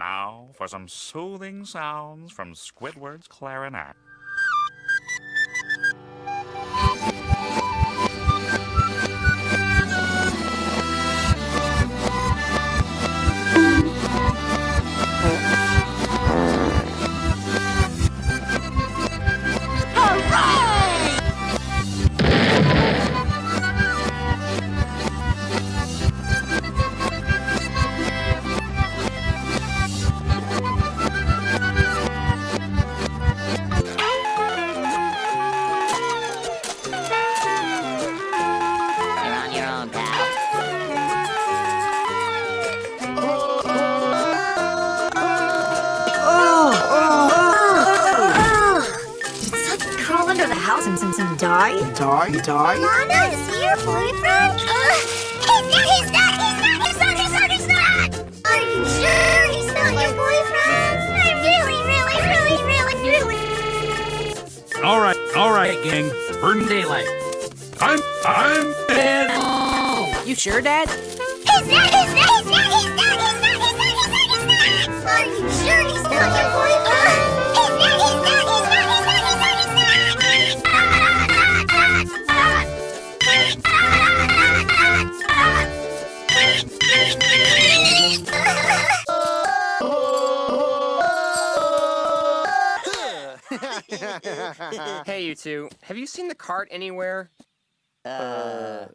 Now for some soothing sounds from Squidward's clarinet. House and, and, and die? Die, die. Mama, is he your boyfriend? Uh, he's not, he's not, he's not, he's not, he's not, he's not! Are you sure he's not your boyfriend? I really, really, really, really, really... All right, all right, gang. Burn daylight. I'm, I'm dead. You sure, Dad? He's Hey, you two, have you seen the cart anywhere? Uh,